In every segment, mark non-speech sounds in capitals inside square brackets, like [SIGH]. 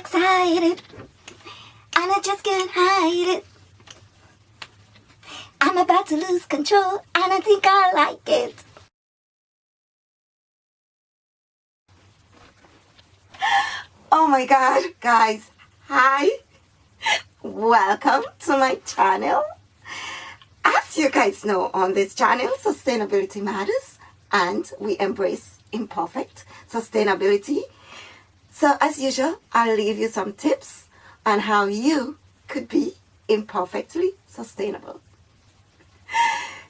excited and I just can't hide it. I'm about to lose control and I think I like it. Oh my god, guys. Hi. Welcome to my channel. As you guys know on this channel, sustainability matters and we embrace imperfect sustainability. So as usual, I'll leave you some tips on how you could be imperfectly sustainable.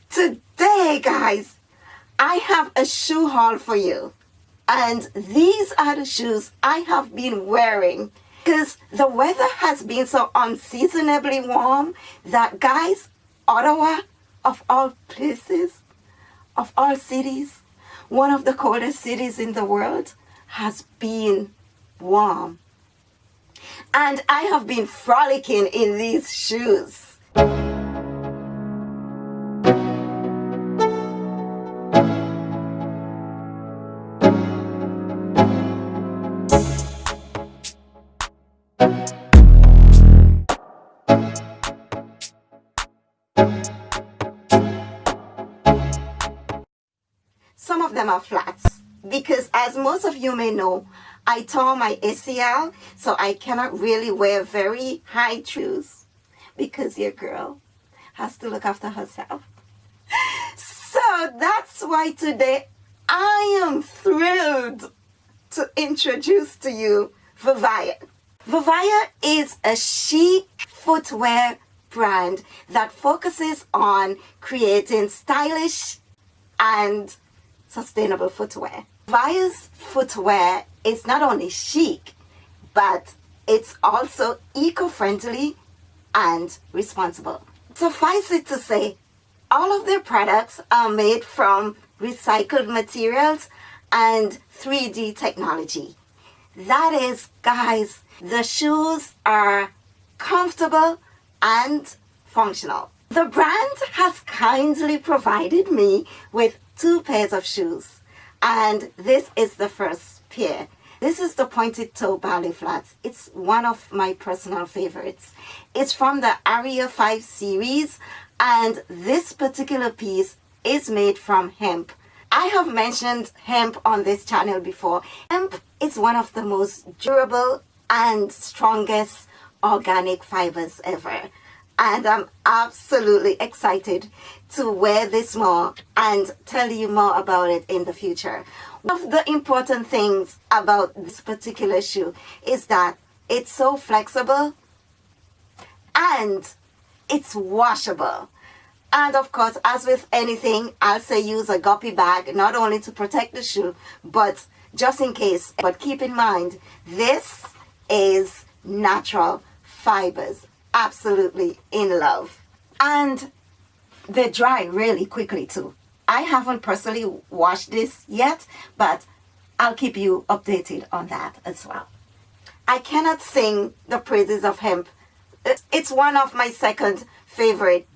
Today, guys, I have a shoe haul for you. And these are the shoes I have been wearing because the weather has been so unseasonably warm that, guys, Ottawa, of all places, of all cities, one of the coldest cities in the world, has been warm. And I have been frolicking in these shoes. Some of them are flats because as most of you may know, I tore my ACL, so I cannot really wear very high shoes because your girl has to look after herself. So that's why today I am thrilled to introduce to you Vivaia. Vivaia is a chic footwear brand that focuses on creating stylish and sustainable footwear. Vivaia's footwear is not only chic, but it's also eco-friendly and responsible. Suffice it to say, all of their products are made from recycled materials and 3D technology. That is, guys, the shoes are comfortable and functional. The brand has kindly provided me with two pairs of shoes and this is the first pair. This is the pointed toe ballet flats. It's one of my personal favorites. It's from the Aria 5 series and this particular piece is made from hemp. I have mentioned hemp on this channel before. Hemp is one of the most durable and strongest organic fibers ever and I'm absolutely excited to wear this more and tell you more about it in the future. One of the important things about this particular shoe is that it's so flexible and it's washable. And of course, as with anything, I'll say use a guppy bag, not only to protect the shoe, but just in case. But keep in mind, this is natural fibers absolutely in love. And they dry really quickly too. I haven't personally washed this yet, but I'll keep you updated on that as well. I cannot sing the praises of hemp. Uh, it's one of my second favorite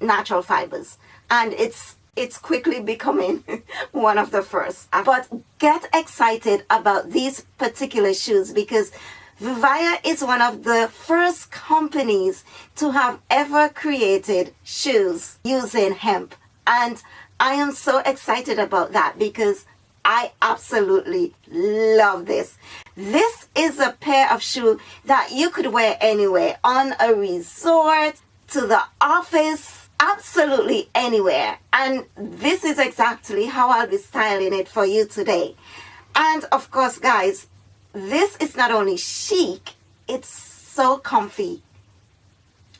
natural fibers and it's it's quickly becoming [LAUGHS] one of the first. But get excited about these particular shoes because Vivaia is one of the first companies to have ever created shoes using hemp. And I am so excited about that because I absolutely love this. This is a pair of shoes that you could wear anywhere, on a resort, to the office, absolutely anywhere. And this is exactly how I'll be styling it for you today. And of course, guys, this is not only chic, it's so comfy.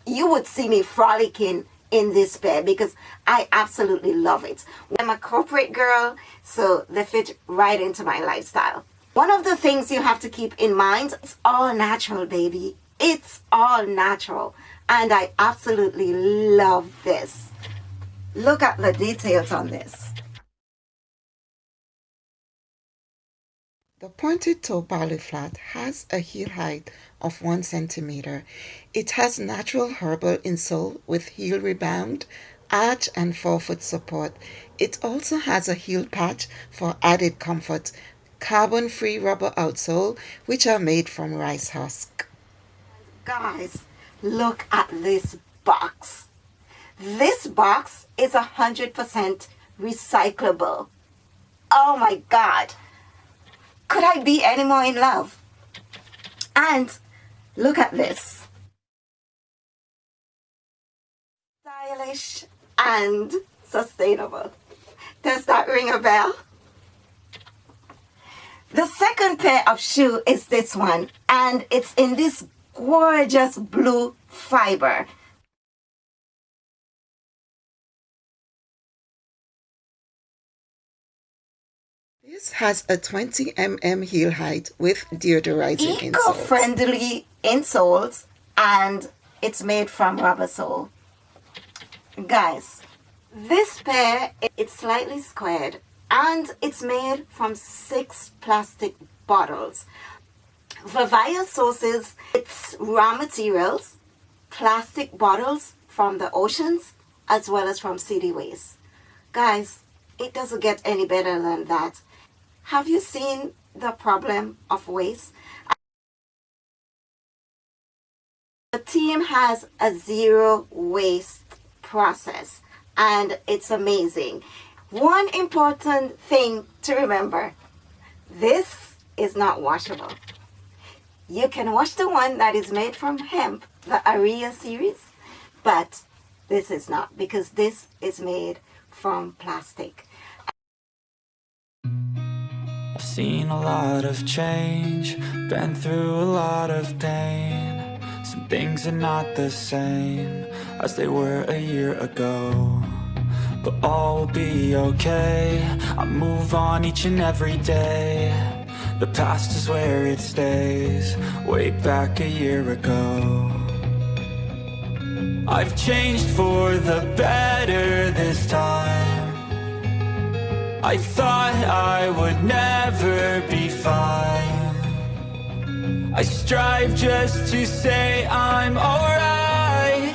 You would see me frolicking in this pair because I absolutely love it. I'm a corporate girl, so they fit right into my lifestyle. One of the things you have to keep in mind, it's all natural, baby. It's all natural. And I absolutely love this. Look at the details on this. The pointed toe ballet flat has a heel height of 1 centimeter. It has natural herbal insole with heel rebound, arch and forefoot support. It also has a heel patch for added comfort carbon-free rubber outsole, which are made from rice husk. Guys, look at this box. This box is 100% recyclable. Oh my God. Could I be any more in love? And look at this. Stylish and sustainable. Does that ring a bell? The second pair of shoe is this one and it's in this gorgeous blue fiber. This has a 20 mm heel height with deodorizing Eco-friendly insoles and it's made from rubber sole. Guys, this pair, it's slightly squared and it's made from six plastic bottles. Vivaia sources its raw materials, plastic bottles from the oceans as well as from city waste. Guys, it doesn't get any better than that. Have you seen the problem of waste? The team has a zero waste process and it's amazing. One important thing to remember, this is not washable. You can wash the one that is made from hemp, the Aria series, but this is not because this is made from plastic. I've seen a lot of change, been through a lot of pain. Some things are not the same as they were a year ago But all will be okay, I move on each and every day. The past is where it stays, way back a year ago. I've changed for the better this time I thought I would never be fine. I strive just to say I'm alright.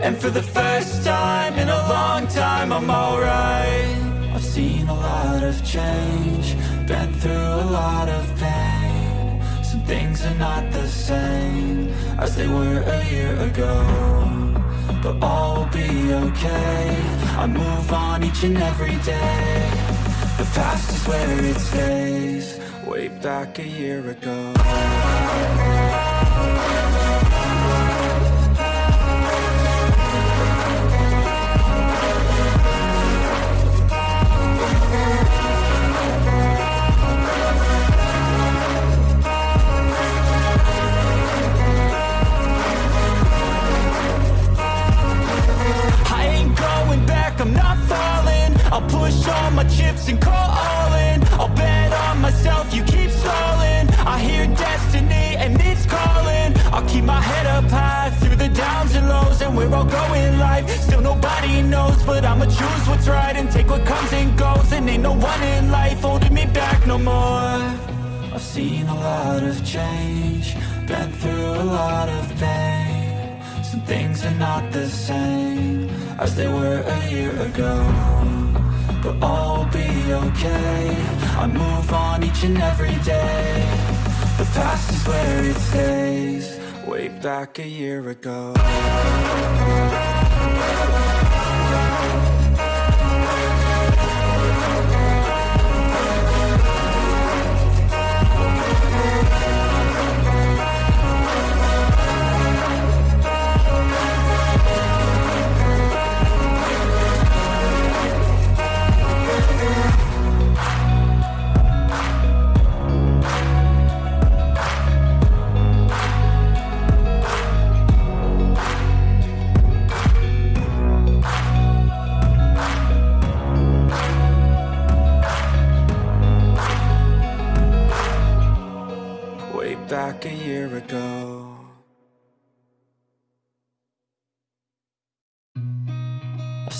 And for the first time in a long time I'm alright. I've seen a lot of change Been through a lot of pain. Some things are not the same As they were a year ago But all will be okay. I move on each and every day. The past is where it stays. Way back a year ago I'll push all my chips and call all in. I'll bet on myself, you keep stalling. I hear destiny and it's calling. I'll keep my head up high through the downs and lows And where I'll go in life, still nobody knows But I'ma choose what's right and take what comes and goes. And ain't no one in life holding me back no more. I've seen a lot of change Been through a lot of pain. Some things are not the same As they were a year ago but all will be okay. I move on each and every day. The past is where it stays. Way back a year ago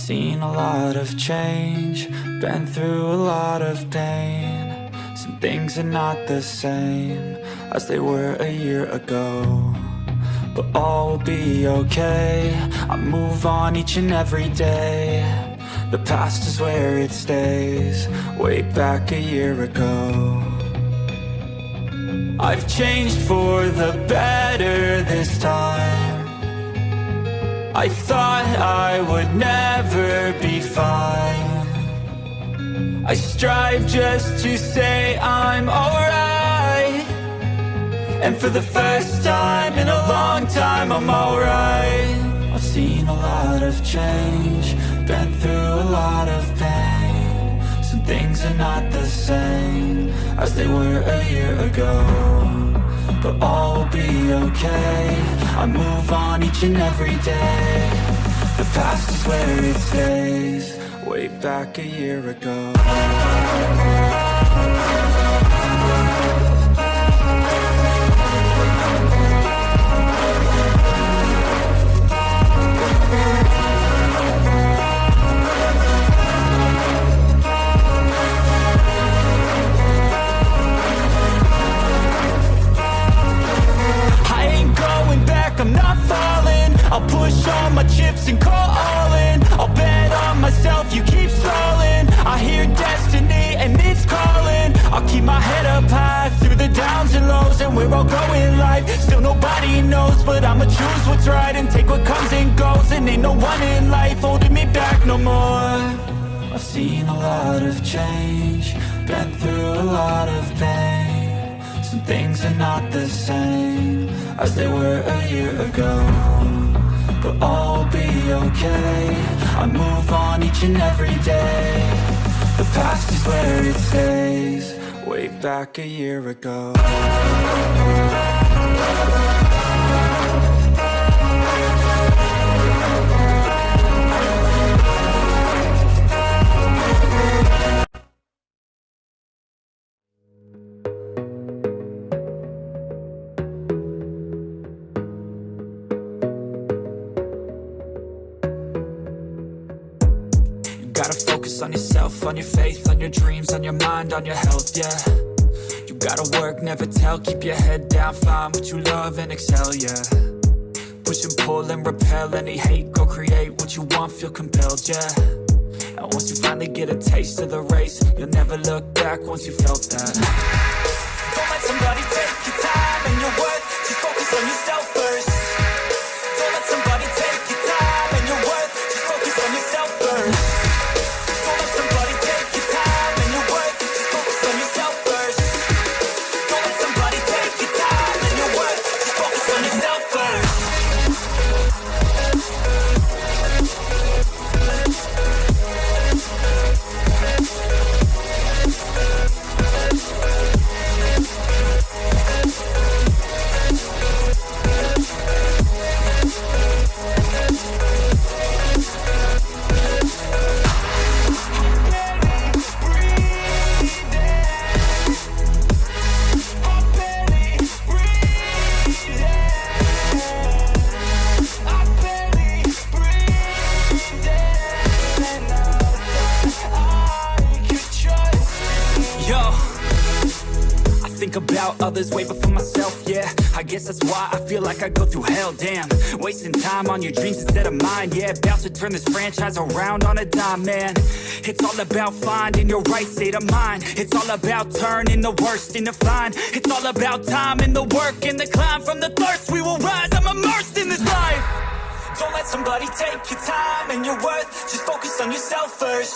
seen a lot of change Been through a lot of pain. Some things are not the same As they were a year ago But all will be okay. I move on each and every day. The past is where it stays Way back a year ago I've changed for the better this time. I thought I would never be fine. I strive just to say I'm alright. And for the first time in a long time I'm alright. I've seen a lot of change Been through a lot of pain things are not the same As they were a year ago But all will be okay. I move on each and every day. The past is where it stays Way back a year ago things are not the same As they were a year ago. But all will be okay. I move on each and every day. The past is where it stays. Way back a year ago on your faith, on your dreams, on your mind, on your health, yeah. You gotta work, never tell, keep your head down, find what you love and excel, yeah. Push and pull and repel any hate, go create what you want, feel compelled, yeah. And once you finally get a taste of the race, you'll never look back once you felt that. Don't let somebody take your time and your worth, just focus on yourself first like I go through hell, damn. Wasting time on your dreams instead of mine, yeah. About to turn this franchise around on a dime, man. It's all about finding your right state of mind. It's all about turning the worst into fine. It's all about time and the work and the climb. From the thirst we will rise, I'm immersed in this life. Don't let somebody take your time and your worth. Just focus on yourself first.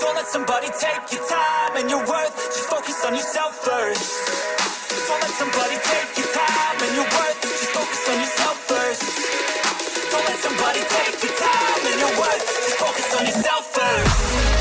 Don't let somebody take your time and your worth. Just focus on yourself first. Don't let somebody take your time and your worth Don't let somebody take your time. And your worth Just focus on yourself first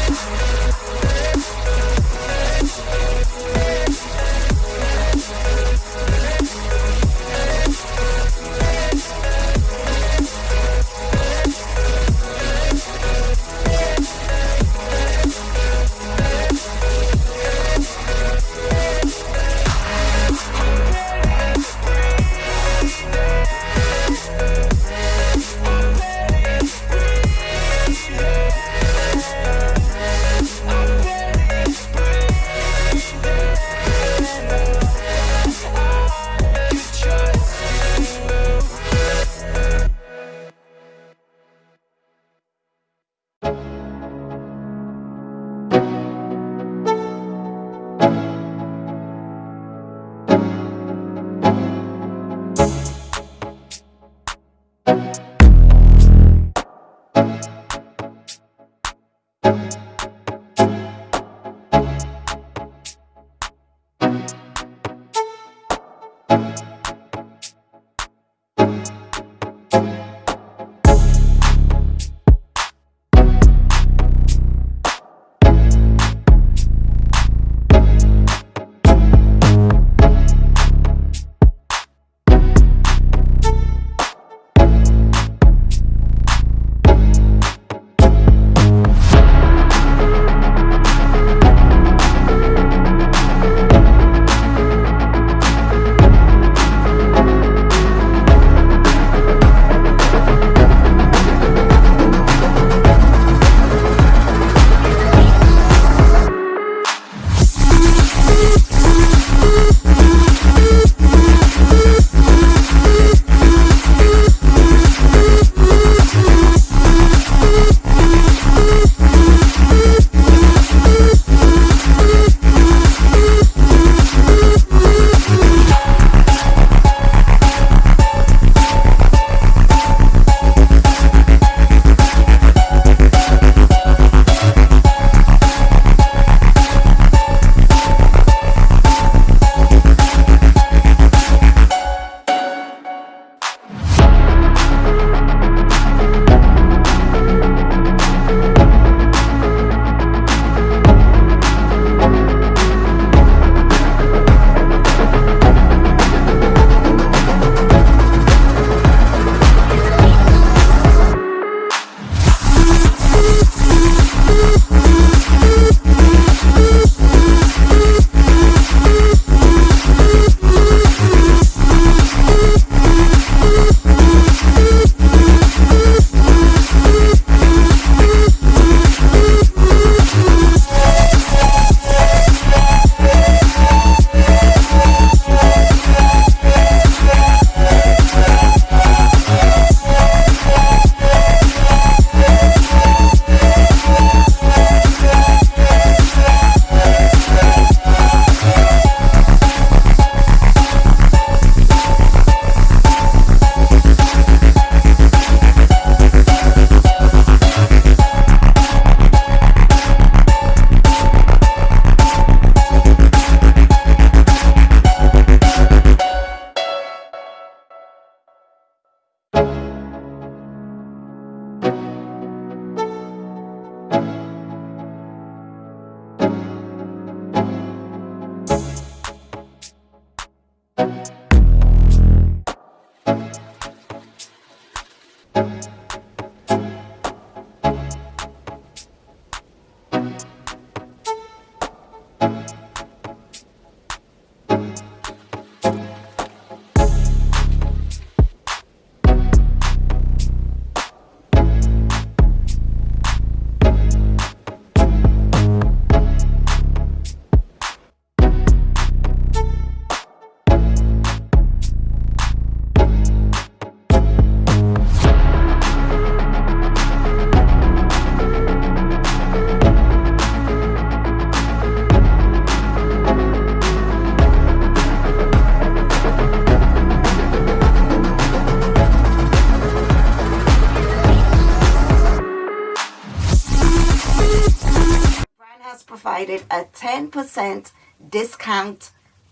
10% discount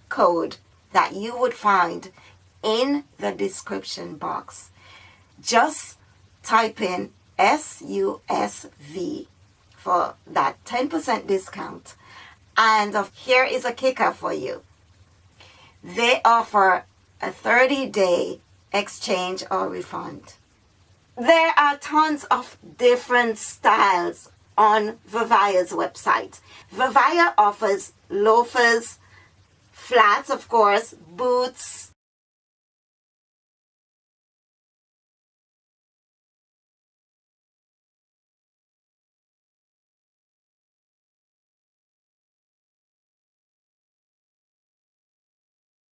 code that you would find in the description box. Just type in SUSV for that 10% discount. And uh, here is a kicker for you. They offer a 30 day exchange or refund. There are tons of different styles on Vivaia's website. Vivaia offers loafers, flats of course, boots,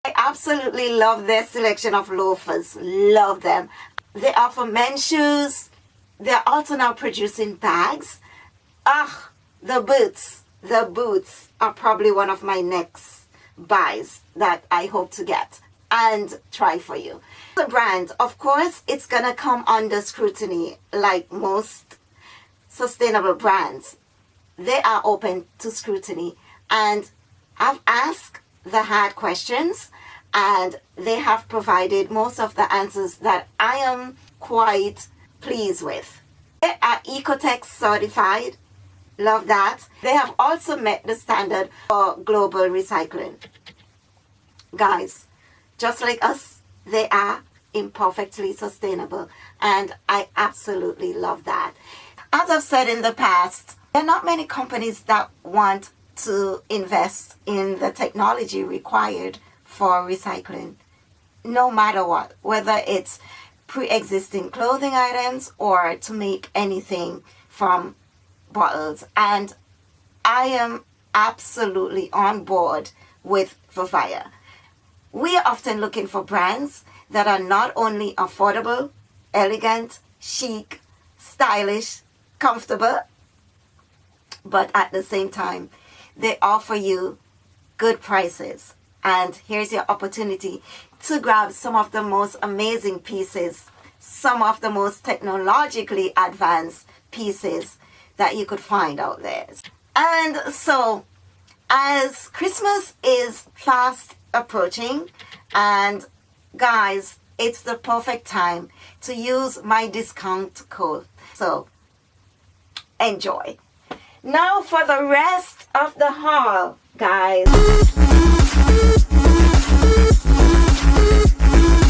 I absolutely love their selection of loafers. Love them. They offer men's shoes. They're also now producing bags. Ah, the boots. The boots are probably one of my next buys that I hope to get and try for you. The brand, of course, it's to come under scrutiny like most sustainable brands. They are open to scrutiny and I've asked the hard questions and they have provided most of the answers that I am quite pleased with. They are OEKO-TEX certified. Love that. They have also met the standard for global recycling. Guys, just like us, they are imperfectly sustainable and I absolutely love that. As I've said in the past, there are not many companies that want to invest in the technology required for recycling no matter what whether it's pre-existing clothing items or to make anything from bottles and I am absolutely on board with Vivaia. We are often looking for brands that are not only affordable, elegant, chic, stylish, comfortable, but at the same time they offer you good prices. And here's your opportunity to grab some of the most amazing pieces, some of the most technologically advanced pieces that you could find out there. And so, as Christmas is fast approaching, and guys, it's the perfect time to use my discount code. So, enjoy. Now for the rest of the haul, guys.